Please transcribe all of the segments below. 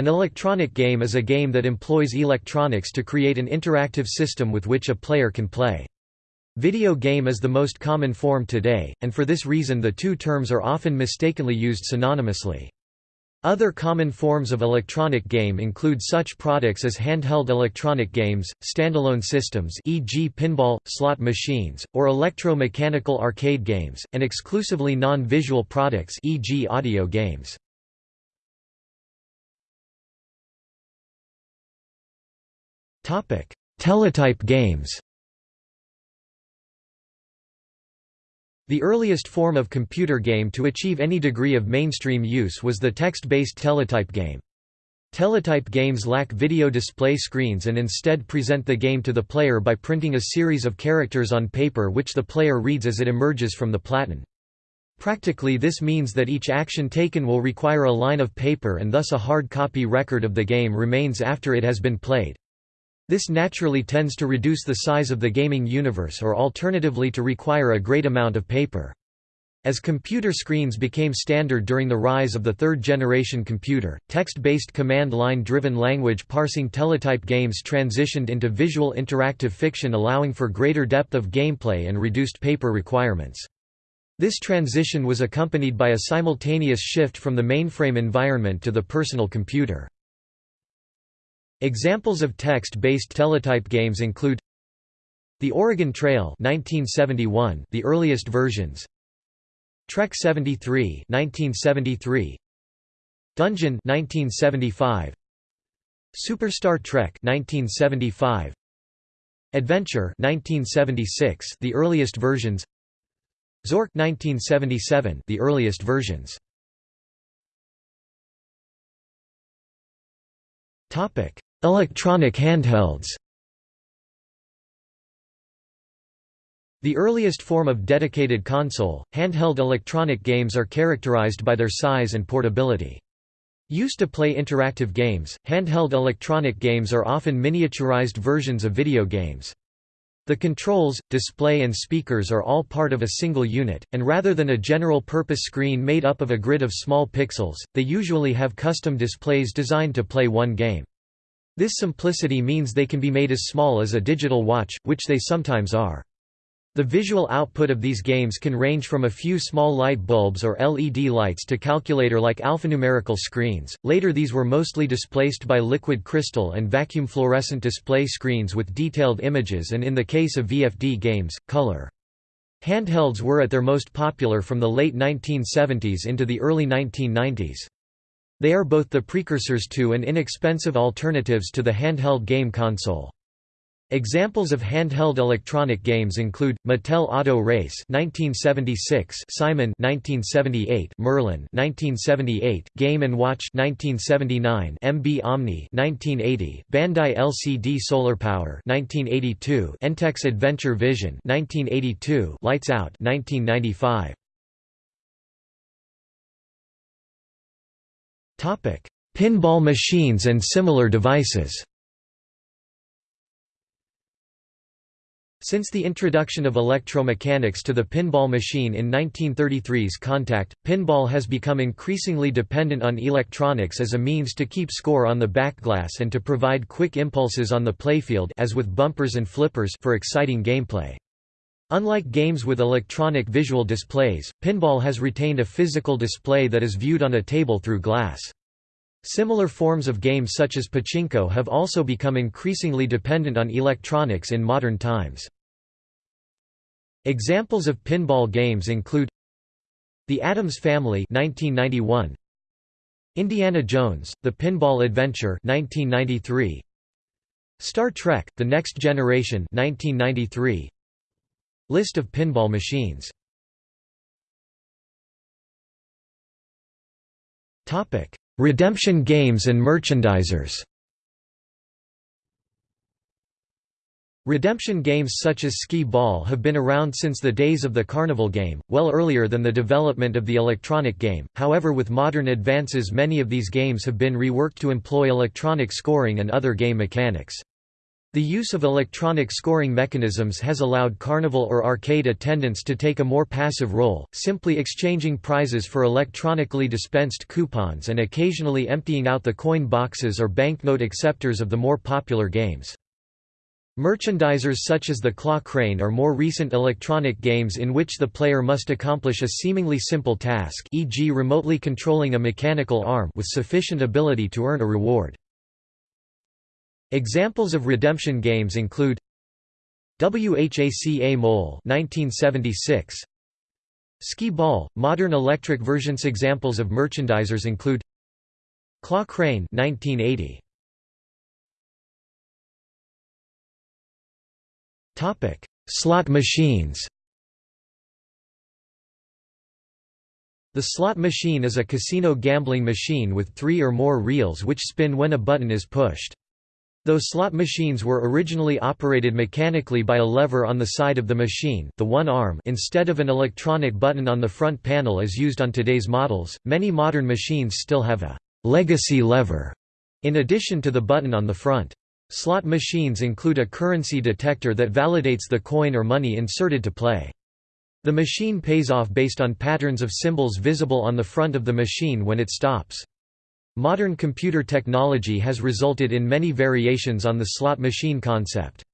An electronic game is a game that employs electronics to create an interactive system with which a player can play. Video game is the most common form today, and for this reason the two terms are often mistakenly used synonymously. Other common forms of electronic game include such products as handheld electronic games, standalone systems e.g. pinball, slot machines, or electro-mechanical arcade games, and exclusively non-visual products e.g. audio games. Teletype games The earliest form of computer game to achieve any degree of mainstream use was the text-based teletype game. Teletype games lack video display screens and instead present the game to the player by printing a series of characters on paper which the player reads as it emerges from the platen. Practically this means that each action taken will require a line of paper and thus a hard copy record of the game remains after it has been played. This naturally tends to reduce the size of the gaming universe or alternatively to require a great amount of paper. As computer screens became standard during the rise of the third-generation computer, text-based command-line-driven language parsing teletype games transitioned into visual interactive fiction allowing for greater depth of gameplay and reduced paper requirements. This transition was accompanied by a simultaneous shift from the mainframe environment to the personal computer. Examples of text-based teletype games include The Oregon Trail 1971, the earliest versions. Trek 73 1973 Dungeon 1975 Superstar Trek 1975 Adventure 1976 the earliest versions. Zork 1977 the earliest versions. Topic Electronic handhelds The earliest form of dedicated console, handheld electronic games are characterized by their size and portability. Used to play interactive games, handheld electronic games are often miniaturized versions of video games. The controls, display and speakers are all part of a single unit, and rather than a general-purpose screen made up of a grid of small pixels, they usually have custom displays designed to play one game. This simplicity means they can be made as small as a digital watch, which they sometimes are. The visual output of these games can range from a few small light bulbs or LED lights to calculator-like alphanumerical screens. Later these were mostly displaced by liquid crystal and vacuum fluorescent display screens with detailed images and in the case of VFD games, color. Handhelds were at their most popular from the late 1970s into the early 1990s. They are both the precursors to and inexpensive alternatives to the handheld game console. Examples of handheld electronic games include Mattel Auto Race 1976, Simon 1978, Merlin 1978, Game and Watch 1979, MB Omni 1980, Bandai LCD Solar Power 1982, Entex Adventure Vision 1982, Lights Out 1995. Pinball machines and similar devices. Since the introduction of electromechanics to the pinball machine in 1933's Contact, pinball has become increasingly dependent on electronics as a means to keep score on the backglass and to provide quick impulses on the playfield as with bumpers and flippers for exciting gameplay. Unlike games with electronic visual displays, pinball has retained a physical display that is viewed on a table through glass. Similar forms of games such as pachinko have also become increasingly dependent on electronics in modern times. Examples of pinball games include The Addams Family 1991, Indiana Jones, The Pinball Adventure 1993, Star Trek, The Next Generation 1993, List of pinball machines. Redemption games and merchandisers. Redemption games such as skee ball have been around since the days of the carnival game, well earlier than the development of the electronic game, however with modern advances many of these games have been reworked to employ electronic scoring and other game mechanics. The use of electronic scoring mechanisms has allowed carnival or arcade attendants to take a more passive role, simply exchanging prizes for electronically dispensed coupons and occasionally emptying out the coin boxes or banknote acceptors of the more popular games. Merchandisers such as the Claw Crane are more recent electronic games in which the player must accomplish a seemingly simple task e.g. remotely controlling a mechanical arm with sufficient ability to earn a reward. Examples of redemption games include Whac-A-Mole 1976 Skee Ball modern electric versions. Examples of merchandisers include Claw Crane 1980 Topic Slot machines. The slot machine is a casino gambling machine with three or more reels which spin when a button is pushed. Though slot machines were originally operated mechanically by a lever on the side of the machine the one arm instead of an electronic button on the front panel as used on today's models, many modern machines still have a «legacy lever» in addition to the button on the front. Slot machines include a currency detector that validates the coin or money inserted to play. The machine pays off based on patterns of symbols visible on the front of the machine when it stops. Modern computer technology has resulted in many variations on the slot machine concept.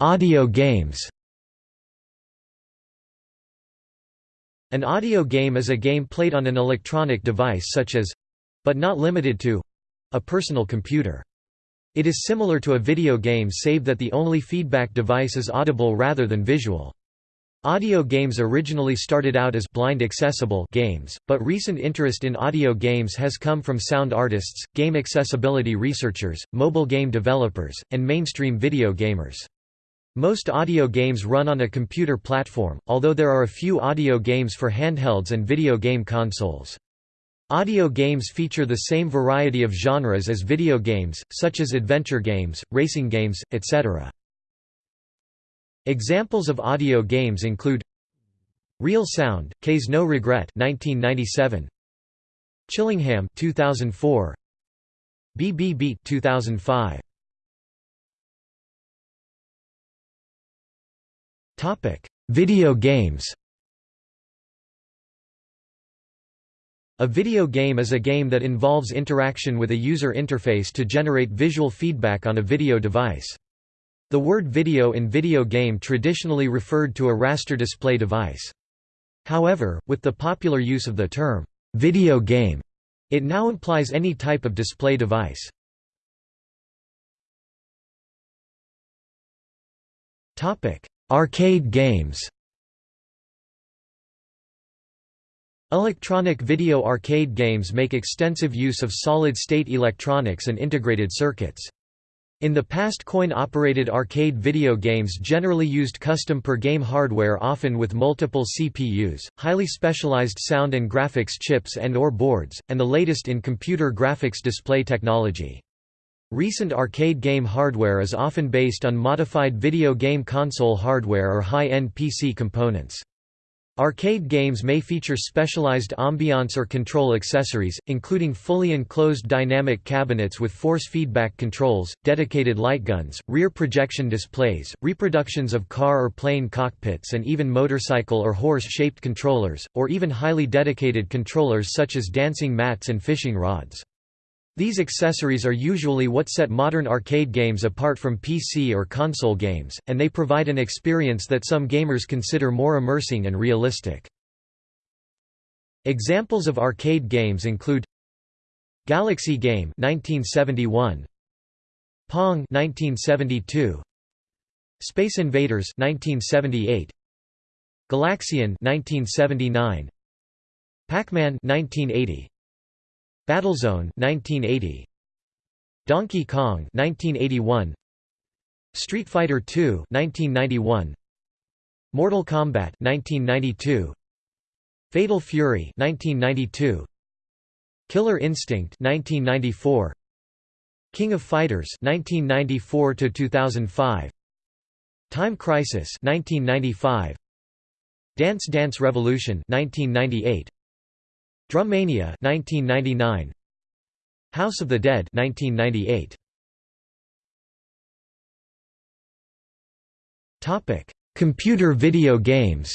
Audio games An audio game is a game played on an electronic device such as—but not limited to—a personal computer. It is similar to a video game save that the only feedback device is audible rather than visual. Audio games originally started out as blind accessible games, but recent interest in audio games has come from sound artists, game accessibility researchers, mobile game developers, and mainstream video gamers. Most audio games run on a computer platform, although there are a few audio games for handhelds and video game consoles. Audio games feature the same variety of genres as video games, such as adventure games, racing games, etc. Examples of audio games include Real Sound, Kaze no Regret 1997, Chillingham 2004, BB Beat 2005. Topic: Video games. A video game is a game that involves interaction with a user interface to generate visual feedback on a video device. The word video in video game traditionally referred to a raster display device. However, with the popular use of the term, video game, it now implies any type of display device. Arcade games Electronic video arcade games make extensive use of solid-state electronics and integrated circuits. In the past coin-operated arcade video games generally used custom per-game hardware often with multiple CPUs, highly specialized sound and graphics chips and or boards, and the latest in computer graphics display technology. Recent arcade game hardware is often based on modified video game console hardware or high-end PC components. Arcade games may feature specialized ambiance or control accessories, including fully enclosed dynamic cabinets with force feedback controls, dedicated lightguns, rear projection displays, reproductions of car or plane cockpits and even motorcycle or horse-shaped controllers, or even highly dedicated controllers such as dancing mats and fishing rods. These accessories are usually what set modern arcade games apart from PC or console games, and they provide an experience that some gamers consider more immersing and realistic. Examples of arcade games include Galaxy Game 1971, Pong 1972, Space Invaders 1978, Galaxian 1979, Pac-Man 1980, Battlezone 1980 Donkey Kong 1981 Street Fighter II 1991 Mortal Kombat 1992 Fatal Fury 1992 Killer Instinct 1994 King of Fighters 1994 to 2005 Time Crisis 1995 Dance Dance Revolution 1998 Drummania 1999 House of the Dead 1998 Topic Computer video games.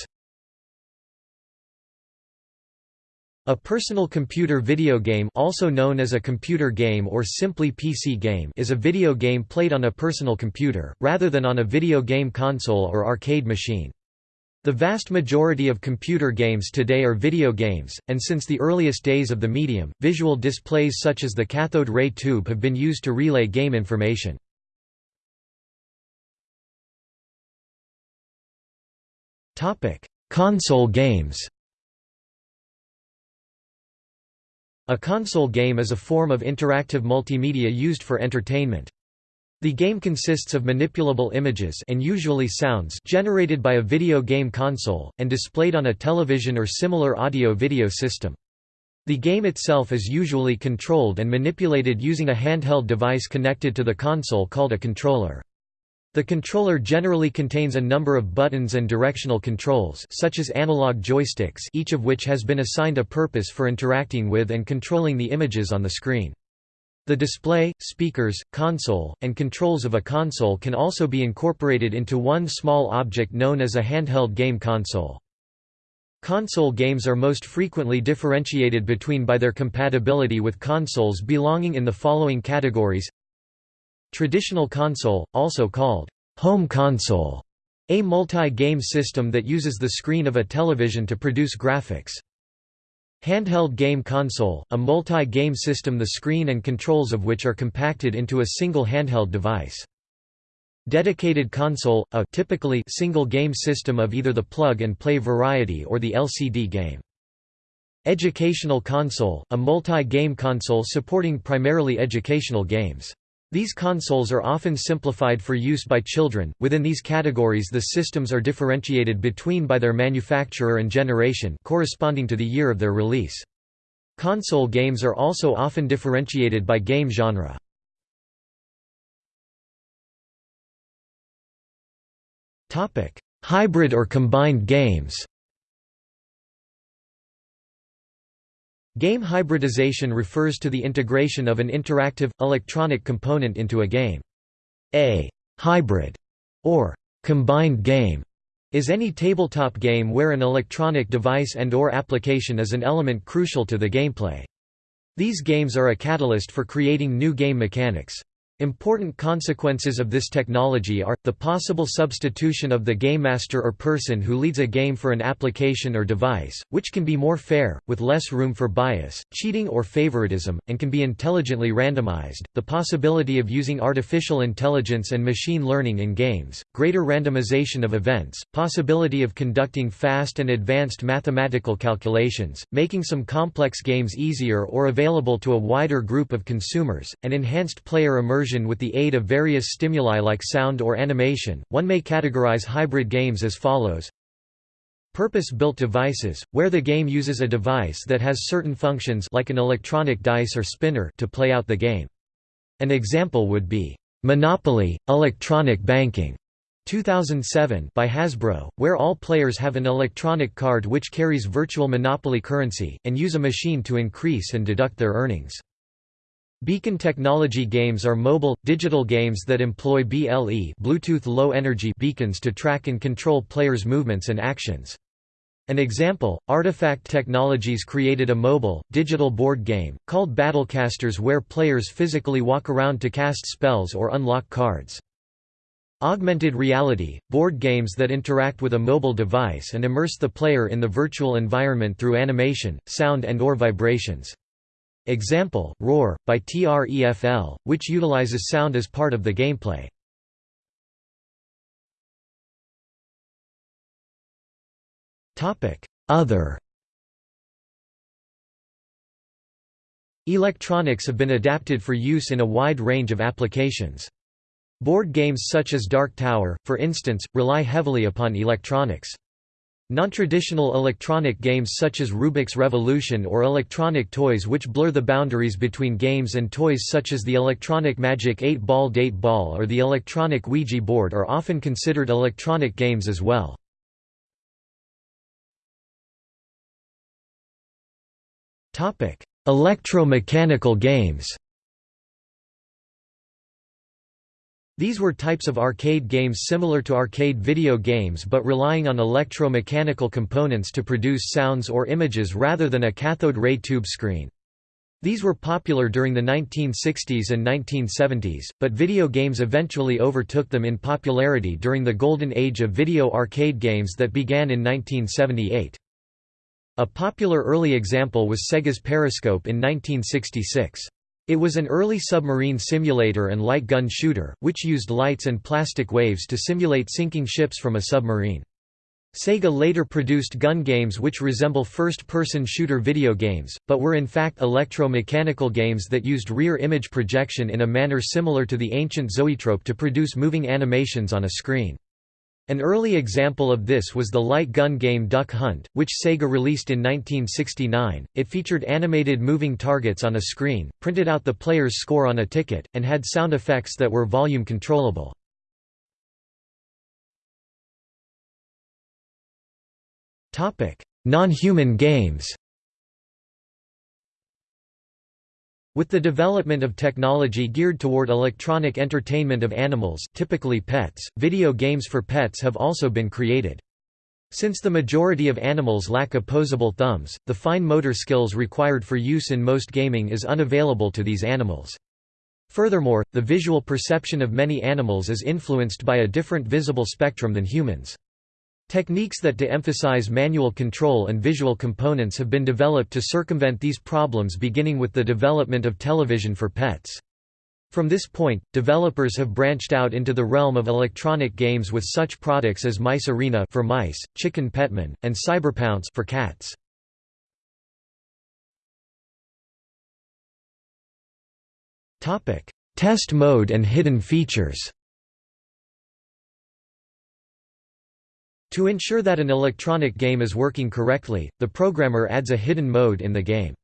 A personal computer video game also known as a computer game or simply PC game is a video game played on a personal computer, rather than on a video game console or arcade machine. The vast majority of computer games today are video games, and since the earliest days of the medium, visual displays such as the cathode ray tube have been used to relay game information. Console games A console game is a form of interactive multimedia used for entertainment. The game consists of manipulable images and usually sounds generated by a video game console, and displayed on a television or similar audio-video system. The game itself is usually controlled and manipulated using a handheld device connected to the console called a controller. The controller generally contains a number of buttons and directional controls such as analog joysticks each of which has been assigned a purpose for interacting with and controlling the images on the screen. The display, speakers, console, and controls of a console can also be incorporated into one small object known as a handheld game console. Console games are most frequently differentiated between by their compatibility with consoles belonging in the following categories Traditional console, also called home console, a multi-game system that uses the screen of a television to produce graphics. Handheld game console, a multi-game system the screen and controls of which are compacted into a single handheld device. Dedicated console, a typically single game system of either the plug-and-play variety or the LCD game. Educational console, a multi-game console supporting primarily educational games. These consoles are often simplified for use by children. Within these categories, the systems are differentiated between by their manufacturer and generation, corresponding to the year of their release. Console games are also often differentiated by game genre. Topic: Hybrid or combined games. Game hybridization refers to the integration of an interactive, electronic component into a game. A hybrid or combined game is any tabletop game where an electronic device and or application is an element crucial to the gameplay. These games are a catalyst for creating new game mechanics. Important consequences of this technology are, the possible substitution of the game master or person who leads a game for an application or device, which can be more fair, with less room for bias, cheating or favoritism, and can be intelligently randomized, the possibility of using artificial intelligence and machine learning in games, greater randomization of events, possibility of conducting fast and advanced mathematical calculations, making some complex games easier or available to a wider group of consumers, and enhanced player immersion with the aid of various stimuli like sound or animation. One may categorize hybrid games as follows. Purpose-built devices, where the game uses a device that has certain functions like an electronic dice or spinner to play out the game. An example would be, "'Monopoly, Electronic Banking' 2007 by Hasbro, where all players have an electronic card which carries virtual Monopoly currency, and use a machine to increase and deduct their earnings. Beacon technology games are mobile, digital games that employ BLE Bluetooth Low Energy beacons to track and control players' movements and actions. An example, Artifact Technologies created a mobile, digital board game, called Battlecasters where players physically walk around to cast spells or unlock cards. Augmented reality, board games that interact with a mobile device and immerse the player in the virtual environment through animation, sound and or vibrations. Example, Roar, by TREFL, which utilizes sound as part of the gameplay. Other Electronics have been adapted for use in a wide range of applications. Board games such as Dark Tower, for instance, rely heavily upon electronics. Non-traditional electronic games such as Rubik's Revolution or electronic toys which blur the boundaries between games and toys such as the electronic Magic 8-Ball Date Ball or the electronic Ouija board are often considered electronic games as well. Electromechanical games These were types of arcade games similar to arcade video games but relying on electromechanical components to produce sounds or images rather than a cathode ray tube screen. These were popular during the 1960s and 1970s, but video games eventually overtook them in popularity during the golden age of video arcade games that began in 1978. A popular early example was Sega's Periscope in 1966. It was an early submarine simulator and light gun shooter, which used lights and plastic waves to simulate sinking ships from a submarine. Sega later produced gun games which resemble first-person shooter video games, but were in fact electro-mechanical games that used rear image projection in a manner similar to the ancient zoetrope to produce moving animations on a screen. An early example of this was the light gun game Duck Hunt, which Sega released in 1969. It featured animated moving targets on a screen, printed out the player's score on a ticket, and had sound effects that were volume controllable. Topic: Non-human games. With the development of technology geared toward electronic entertainment of animals typically pets, video games for pets have also been created. Since the majority of animals lack opposable thumbs, the fine motor skills required for use in most gaming is unavailable to these animals. Furthermore, the visual perception of many animals is influenced by a different visible spectrum than humans. Techniques that de-emphasize manual control and visual components have been developed to circumvent these problems beginning with the development of television for pets. From this point, developers have branched out into the realm of electronic games with such products as Mice Arena for mice, Chicken Petman, and Cyberpounce for cats. Test mode and hidden features To ensure that an electronic game is working correctly, the programmer adds a hidden mode in the game.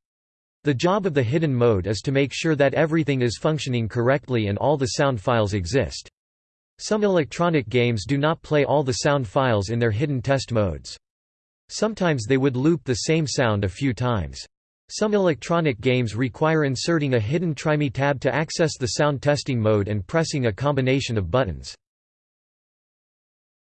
The job of the hidden mode is to make sure that everything is functioning correctly and all the sound files exist. Some electronic games do not play all the sound files in their hidden test modes. Sometimes they would loop the same sound a few times. Some electronic games require inserting a hidden TryMe tab to access the sound testing mode and pressing a combination of buttons.